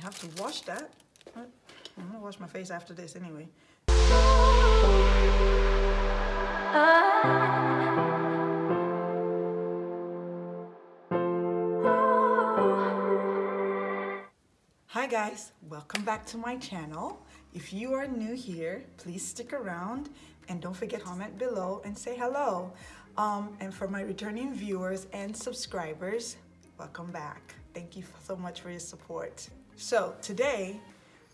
have to wash that. I'm gonna wash my face after this anyway. Hi guys, welcome back to my channel. If you are new here, please stick around and don't forget to comment below and say hello. Um, and for my returning viewers and subscribers, welcome back. Thank you so much for your support. So today,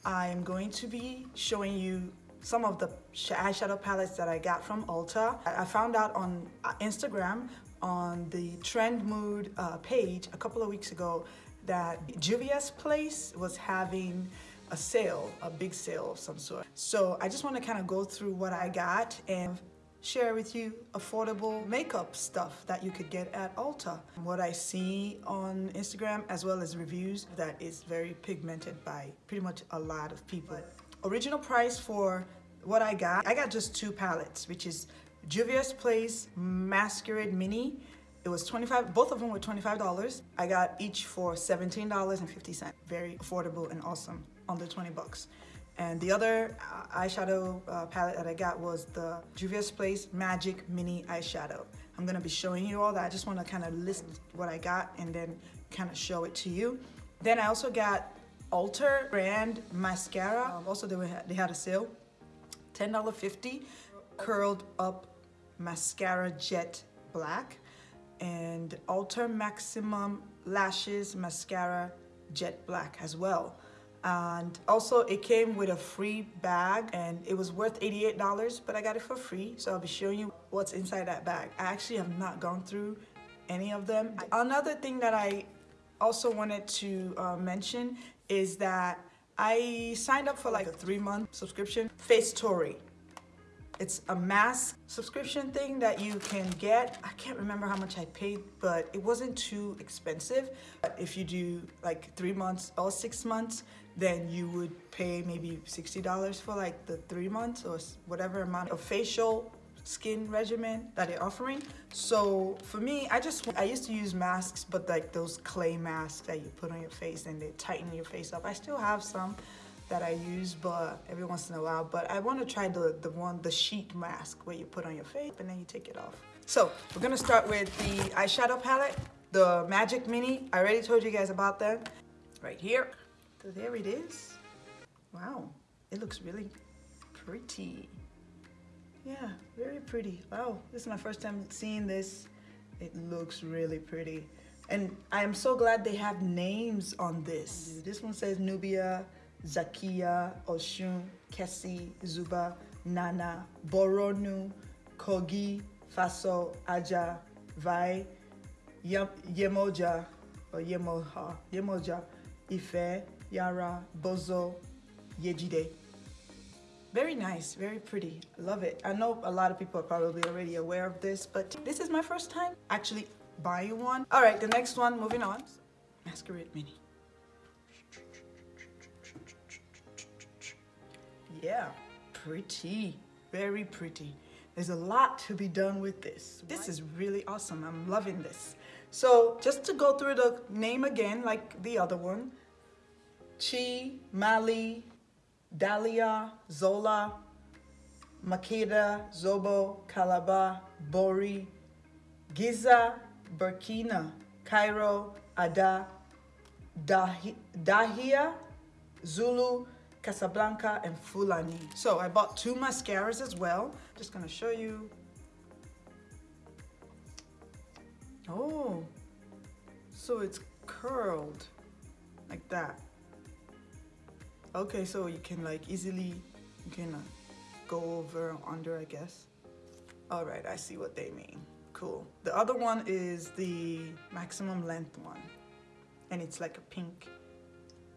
I'm going to be showing you some of the eyeshadow palettes that I got from Ulta. I found out on uh, Instagram on the Trend Mood uh, page a couple of weeks ago that Juvia's Place was having a sale, a big sale of some sort. So I just want to kind of go through what I got and share with you affordable makeup stuff that you could get at Ulta. What I see on Instagram as well as reviews that is very pigmented by pretty much a lot of people. Original price for what I got, I got just two palettes, which is Juvia's Place Masquerade Mini. It was 25, both of them were $25. I got each for $17.50. Very affordable and awesome, under 20 bucks. And the other uh, eyeshadow uh, palette that I got was the Juvia's Place Magic Mini Eyeshadow. I'm gonna be showing you all that. I just wanna kind of list what I got and then kind of show it to you. Then I also got Ulta brand mascara. Um, also, they, were, they had a sale. $10.50 curled up mascara jet black and Ulta Maximum Lashes Mascara Jet Black as well. And also it came with a free bag and it was worth $88, but I got it for free. So I'll be showing you what's inside that bag. I actually have not gone through any of them. Another thing that I also wanted to uh, mention is that I signed up for like a three month subscription, Facetory. It's a mask subscription thing that you can get. I can't remember how much I paid, but it wasn't too expensive. If you do like three months or six months, then you would pay maybe $60 for like the three months or whatever amount of facial skin regimen that they're offering. So for me, I just, I used to use masks, but like those clay masks that you put on your face and they tighten your face up. I still have some, that I use but every once in a while but I want to try the the one the sheet mask where you put on your face and then you take it off. So we're gonna start with the eyeshadow palette the magic mini. I already told you guys about that right here. So there it is. Wow it looks really pretty. Yeah very pretty. Wow this is my first time seeing this. It looks really pretty. And I am so glad they have names on this. This one says Nubia Zakia, Oshun, Kesi, Zuba, Nana, Boronu, Kogi, Faso, Aja, Vai, Yemoja, or Yemoha, Yemoja, Ife, Yara, Bozo, Yejide. Very nice, very pretty. Love it. I know a lot of people are probably already aware of this, but this is my first time actually buying one. All right, the next one, moving on. Masquerade Mini. Yeah, pretty, very pretty. There's a lot to be done with this. This is really awesome. I'm loving this. So just to go through the name again, like the other one, Chi, Mali, Dahlia, Zola, Makeda, Zobo, Calabar, Bori, Giza, Burkina, Cairo, Ada, Dahia, Zulu, Casablanca, and Fulani. So I bought two mascaras as well. Just gonna show you. Oh, so it's curled like that. Okay, so you can like easily, you can uh, go over under, I guess. All right, I see what they mean. Cool. The other one is the maximum length one. And it's like a pink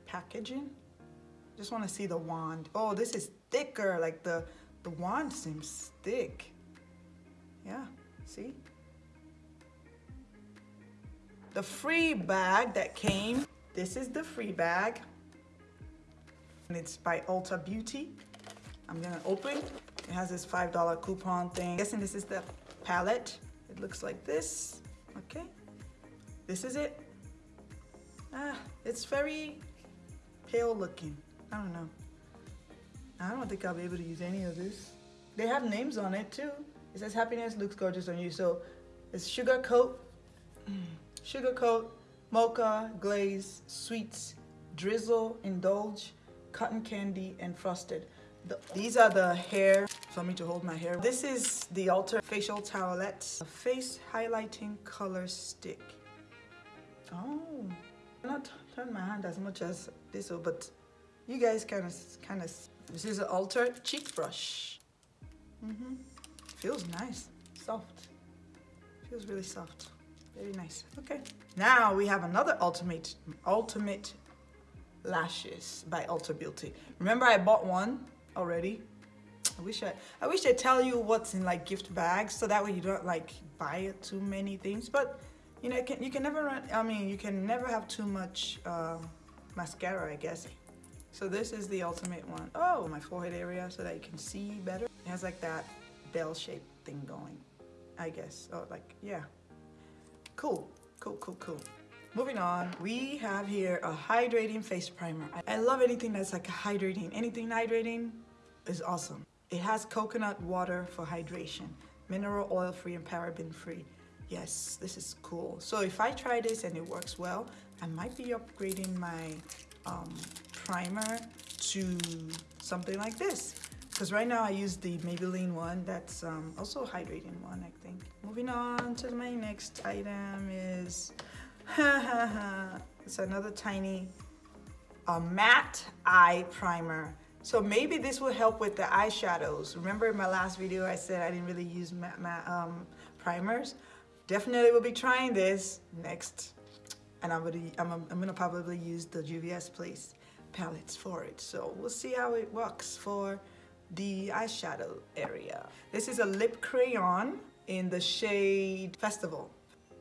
packaging. Just want to see the wand. Oh, this is thicker. Like the, the wand seems thick. Yeah, see? The free bag that came. This is the free bag. And it's by Ulta Beauty. I'm gonna open. It has this $5 coupon thing. I'm guessing this is the palette. It looks like this, okay? This is it. Ah, it's very pale looking. I don't know. I don't think I'll be able to use any of this. They have names on it too. It says happiness looks gorgeous on you. So it's sugar coat, sugar coat, mocha, glaze, sweets, drizzle, indulge, cotton candy, and frosted. The, these are the hair for me to hold my hair. This is the Ulta Facial Towelette Face Highlighting Color Stick. Oh, I'm not turn my hand as much as this, but you guys kind of, kind of. This is an Ulta cheek brush. Mm -hmm. Feels nice, soft. Feels really soft. Very nice. Okay. Now we have another ultimate, ultimate lashes by Ulta Beauty. Remember I bought one already? I wish I, I wish they tell you what's in like gift bags so that way you don't like buy too many things. But you know, you can, you can never run, I mean, you can never have too much uh, mascara, I guess. So this is the ultimate one. Oh, my forehead area so that you can see better. It has like that bell-shaped thing going, I guess. Oh, like, yeah. Cool, cool, cool, cool. Moving on, we have here a hydrating face primer. I love anything that's like hydrating. Anything hydrating is awesome. It has coconut water for hydration, mineral oil free and paraben free. Yes, this is cool. So if I try this and it works well, I might be upgrading my um, primer to something like this. Because right now I use the Maybelline one that's um, also hydrating one, I think. Moving on to my next item is, it's another tiny a matte eye primer. So maybe this will help with the eyeshadows. Remember in my last video I said I didn't really use matte, matte um, primers? Definitely will be trying this next. And I'm gonna, I'm, I'm gonna probably use the Juvia's Place palettes for it. So we'll see how it works for the eyeshadow area. This is a lip crayon in the shade Festival.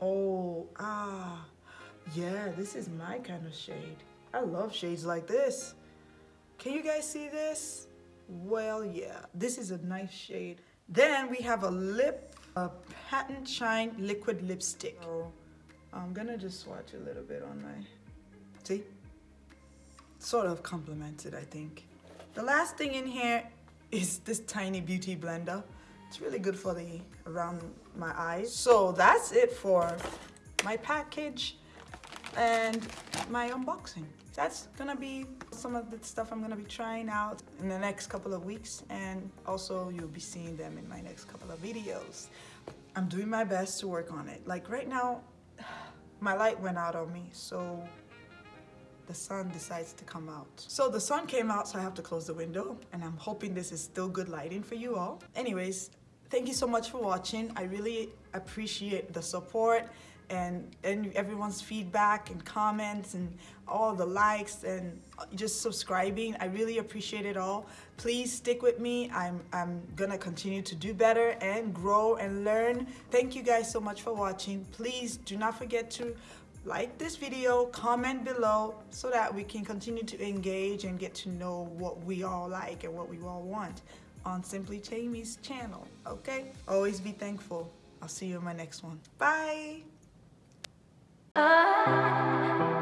Oh, ah, yeah, this is my kind of shade. I love shades like this. Can you guys see this? Well, yeah, this is a nice shade. Then we have a lip a Patent Shine Liquid Lipstick. So I'm gonna just swatch a little bit on my, see? Sort of complemented, I think. The last thing in here is this tiny beauty blender. It's really good for the around my eyes. So that's it for my package and my unboxing. That's gonna be some of the stuff I'm gonna be trying out in the next couple of weeks and also you'll be seeing them in my next couple of videos. I'm doing my best to work on it. Like right now, my light went out on me, so the sun decides to come out. So the sun came out, so I have to close the window, and I'm hoping this is still good lighting for you all. Anyways, thank you so much for watching. I really appreciate the support and, and everyone's feedback and comments and all the likes and just subscribing. I really appreciate it all. Please stick with me. I'm, I'm gonna continue to do better and grow and learn. Thank you guys so much for watching. Please do not forget to like this video, comment below so that we can continue to engage and get to know what we all like and what we all want on Simply Tammy's channel, okay? Always be thankful. I'll see you in my next one. Bye! Ah.